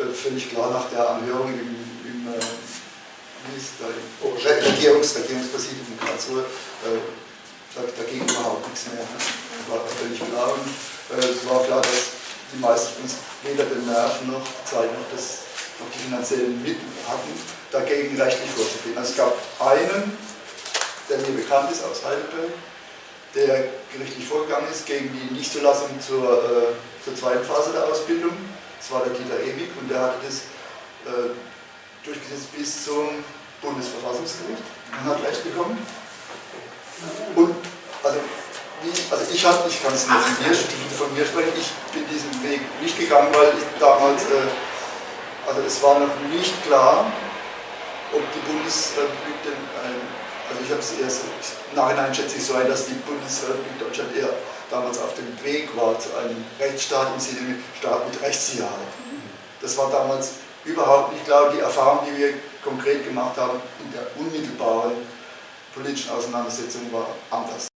äh, völlig klar nach der Anhörung im, im, äh, im Regierungs, Regierungspräsidium von Karlsruhe, äh, da, ging überhaupt nichts mehr. Das war völlig klar und es war klar, dass die meisten uns weder den Nerven noch die Zeit noch, das, noch die finanziellen Mittel hatten, dagegen rechtlich vorzugehen. Also es gab einen, der mir bekannt ist aus Heidelberg, der gerichtlich vorgegangen ist gegen die Nichtzulassung zur, äh, zur zweiten Phase der Ausbildung. Das war der Dieter Ewig und der hatte das äh, durchgesetzt bis zum Bundesverfassungsgericht und hat Recht bekommen. Und also, wie, also ich, ich kann es nicht von mir, von mir sprechen, ich bin diesen Weg nicht gegangen, weil ich damals, äh, also es war noch nicht klar, ob die Bundesrepublik den, äh, also ich habe es erst im Nachhinein schätze ich so ein, dass die Bundesrepublik Deutschland eher damals auf dem Weg war zu einem Rechtsstaat im Sinne mit Staat mit Rechtssicherheit. Das war damals überhaupt nicht klar. Die Erfahrung, die wir konkret gemacht haben in der unmittelbaren politischen Auseinandersetzung war anders.